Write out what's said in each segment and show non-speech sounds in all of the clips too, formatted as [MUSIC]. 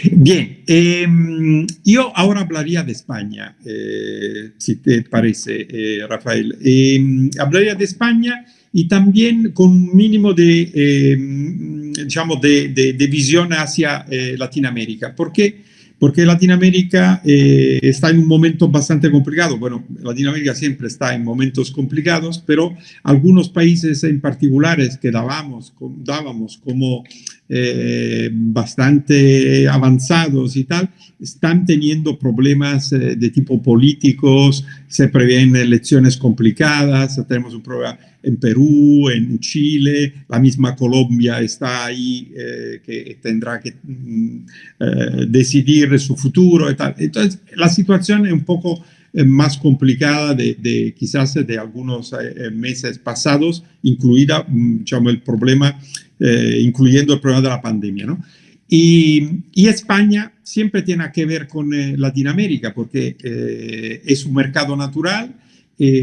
Bien, em, yo ahora hablaría de España, eh, si te parece, eh, Rafael. Em, hablaría de España y también con un mínimo de, em, digamos, de, de, visión hacia eh, Latinoamérica. ¿Por qué? Porque Latinoamérica está en un momento bastante complicado. Bueno, Latinoamérica siempre está en momentos complicados, pero algunos países en particulares que dábamos, dábamos como eh, bastante avanzados y tal, están teniendo problemas eh, de tipo políticos, se prevén elecciones complicadas, tenemos un problema en Perú, en Chile, la misma Colombia está ahí eh, que tendrá que mm, decidir su futuro y tal. Entonces, la situación es un poco más complicada de, quizás de algunos meses pasados, incluida mm, el problema eh, incluyendo el problema de la pandemia. ¿no? Y, España siempre tiene que ver con eh, Latinoamérica porque eh, es un mercado natural,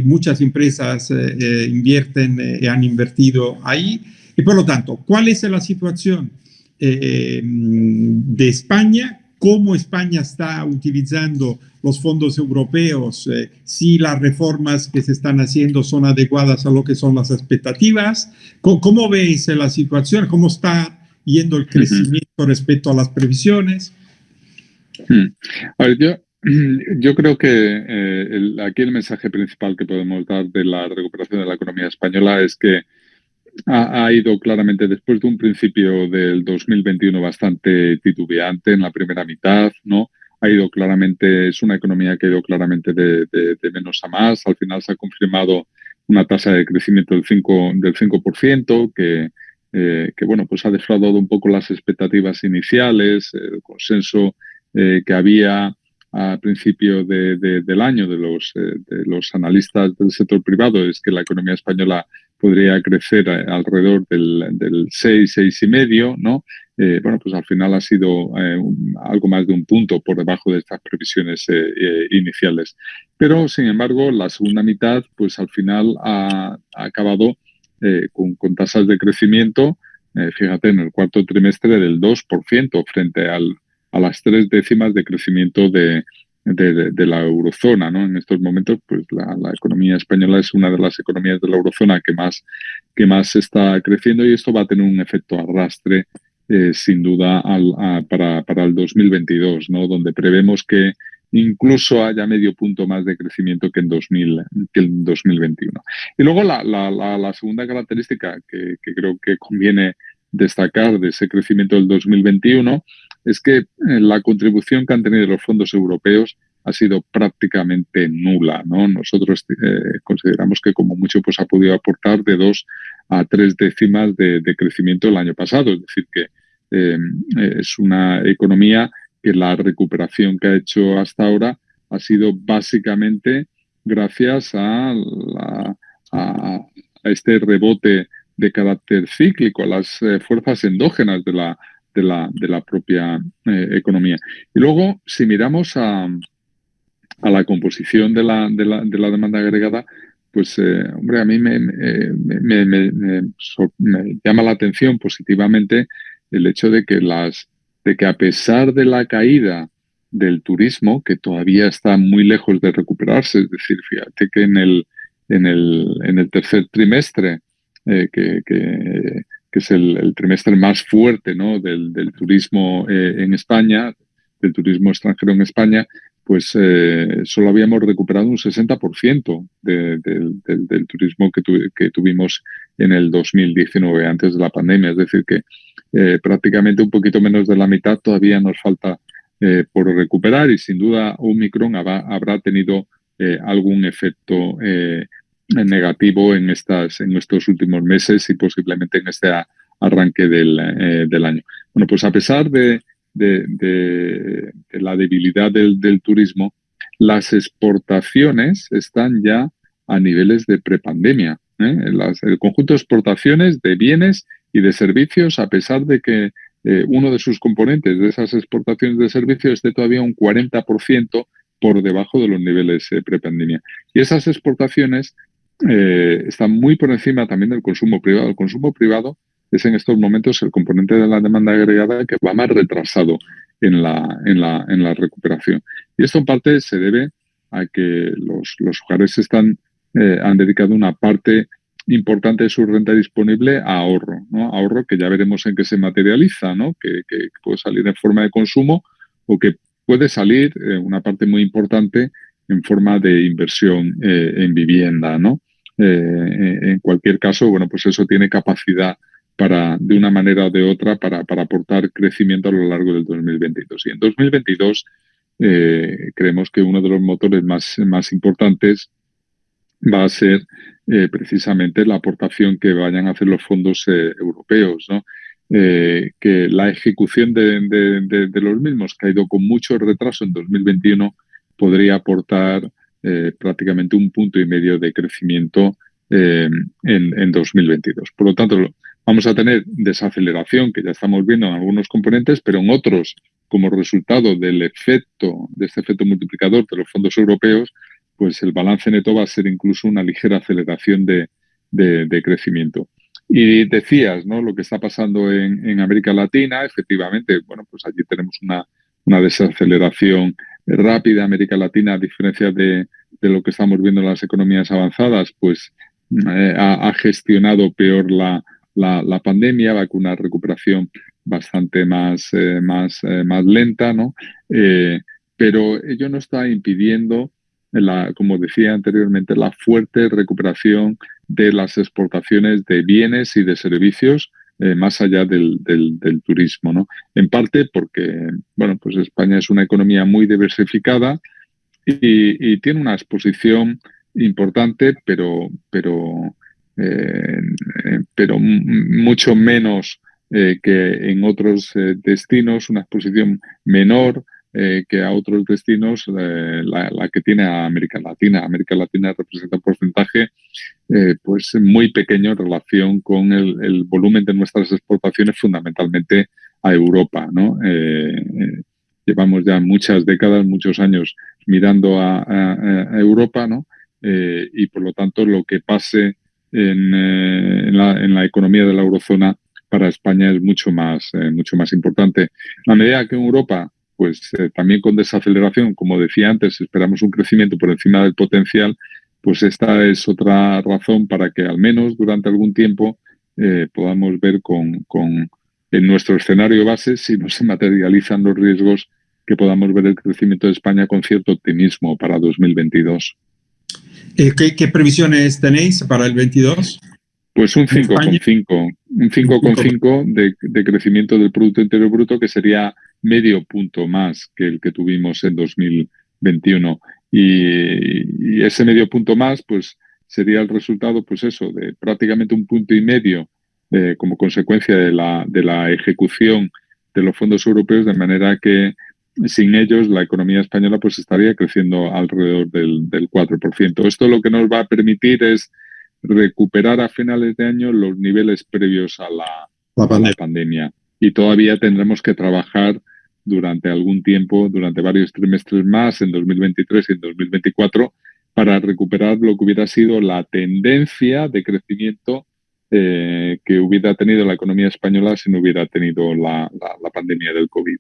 muchas empresas invierten y han invertido ahí. Y por lo tanto, ¿cuál es la situación de España? ¿Cómo España está utilizando los fondos europeos? si las reformas que se están haciendo son adecuadas a lo que son las expectativas. ¿Cómo, veis la situación? ¿Cómo está yendo el crecimiento respecto a las previsiones? Hmm. yo, [CLEARS THROAT] yo creo que eh, aquí el mensaje principal que podemos dar de la recuperación de la economía española es que ha, ido claramente después de un principio del 2021 bastante titubeante en la primera mitad, ¿no? Ha ido claramente, es una economía que ha ido claramente de, de menos a más. Al final se ha confirmado una tasa de crecimiento del 5%, del 5% que, eh, que bueno, pues ha defraudado un poco las expectativas iniciales, el consenso eh, que había a principio de, del año de los, eh, de los analistas del sector privado es que la economía española podría crecer alrededor del, del 6, 6,5, ¿no? Eh, bueno, pues al final ha sido eh, algo más de un punto por debajo de estas previsiones eh, iniciales. Pero, sin embargo, la segunda mitad, pues al final ha, acabado con, con, tasas de crecimiento, fíjate, en el cuarto trimestre del 2% frente al, a las tres décimas de crecimiento de, de, la eurozona. ¿no? En estos momentos, pues la, la, economía española es una de las economías de la eurozona que más, que más está creciendo y esto va a tener un efecto arrastre eh, sin duda al, para, para, el 2022, ¿no? donde prevemos que incluso haya medio punto más de crecimiento que en, 2000, que en 2021. Y luego la, la, la segunda característica que, que, creo que conviene destacar de ese crecimiento del 2021 es que eh, la contribución que han tenido los fondos europeos ha sido prácticamente nula. ¿no? Nosotros eh, consideramos que como mucho pues, ha podido aportar de dos a tres décimas de, crecimiento el año pasado. Es decir, que eh, es una economía que la recuperación que ha hecho hasta ahora ha sido básicamente gracias a, a, este rebote de carácter cíclico, a las fuerzas endógenas de la, de la, de la propia economía. Y luego, si miramos a, a la composición de la, de la, de la demanda agregada, pues, eh, hombre, a mí me, me, me, llama la atención positivamente el hecho de que, las, de que a pesar de la caída del turismo, que todavía está muy lejos de recuperarse, es decir, fíjate que en el, en el, en el tercer trimestre, eh, que, que, que, es el, trimestre más fuerte ¿no? del, turismo eh, en España, del turismo extranjero en España, pues eh, solo habíamos recuperado un 60% del turismo que, tuvimos en el 2019, antes de la pandemia. Es decir, que eh, prácticamente un poquito menos de la mitad todavía nos falta por recuperar y sin duda Omicron habrá, habrá tenido algún efecto negativo en, estas, en estos últimos meses y posiblemente en este arranque del, del año. Bueno, pues a pesar de de, la debilidad del, turismo, las exportaciones están ya a niveles de prepandemia. ¿eh? el conjunto de exportaciones de bienes y de servicios, a pesar de que eh, uno de sus componentes de esas exportaciones de servicios esté todavía un 40% por debajo de los niveles de prepandemia. Y esas exportaciones eh, están muy por encima también del consumo privado. El consumo privado es en estos momentos el componente de la demanda agregada que va más retrasado en la, en la, en la recuperación. Y esto en parte se debe a que los, los hogares están, eh, han dedicado una parte importante de su renta disponible a ahorro, ¿no? Ahorro que ya veremos en qué se materializa, ¿no? Que, que puede salir en forma de consumo o que puede salir eh, una parte muy importante en forma de inversión eh, en vivienda, ¿no? Eh, en cualquier caso, bueno, pues eso tiene capacidad para, de una manera o de otra, para, para aportar crecimiento a lo largo del 2022. Y en 2022 creemos que uno de los motores más, más importantes va a ser precisamente la aportación que vayan a hacer los fondos europeos, ¿no? Eh, que la ejecución de, los mismos, que ha ido con mucho retraso en 2021, podría aportar eh, prácticamente un punto y medio de crecimiento eh, en, en, 2022. Por lo tanto, vamos a tener desaceleración, que ya estamos viendo en algunos componentes, pero en otros, como resultado del efecto, de este efecto multiplicador de los fondos europeos, pues el balance neto va a ser incluso una ligera aceleración de, crecimiento. Y decías, ¿no? Lo que está pasando en, América Latina, efectivamente, bueno, pues allí tenemos una desaceleración rápida. América Latina, a diferencia de, de, lo que estamos viendo en las economías avanzadas, pues eh, ha, ha, gestionado peor la, la, la, pandemia, va con una recuperación bastante más, eh, más, eh, más lenta, ¿no? Pero ello no está impidiendo, la, como decía anteriormente, la fuerte recuperación de las exportaciones de bienes y de servicios eh, más allá del, del, turismo, ¿no? En parte porque, bueno, pues España es una economía muy diversificada y, tiene una exposición importante, pero, pero, eh, pero mucho menos eh, que en otros destinos, una exposición menor, que a otros destinos la, la, que tiene a América Latina. América Latina representa un porcentaje eh, pues muy pequeño en relación con el, volumen de nuestras exportaciones fundamentalmente a Europa. ¿no? Eh, llevamos ya muchas décadas, muchos años mirando a, Europa ¿no? y por lo tanto lo que pase en, la, la economía de la eurozona para España es mucho más, mucho más importante. A medida que en Europa pues eh, también con desaceleración, como decía antes, esperamos un crecimiento por encima del potencial, pues esta es otra razón para que al menos durante algún tiempo eh, podamos ver con, con, en nuestro escenario base si no se materializan los riesgos que podamos ver el crecimiento de España con cierto optimismo para 2022. Eh, ¿Qué, qué previsiones tenéis para el 22? Pues un 5,5, un 5,5 de, de crecimiento del Producto Interior Bruto, que sería medio punto más que el que tuvimos en 2021. Y, y, ese medio punto más, pues sería el resultado, pues eso, de prácticamente un punto y medio eh, como consecuencia de la, de la ejecución de los fondos europeos, de manera que sin ellos la economía española pues estaría creciendo alrededor del, del 4%. Esto lo que nos va a permitir es recuperar a finales de año los niveles previos a la, la, pandemia. A la pandemia. Y todavía tendremos que trabajar durante algún tiempo, durante varios trimestres más, en 2023 y en 2024, para recuperar lo que hubiera sido la tendencia de crecimiento eh, que hubiera tenido la economía española si no hubiera tenido la, la, la pandemia del COVID.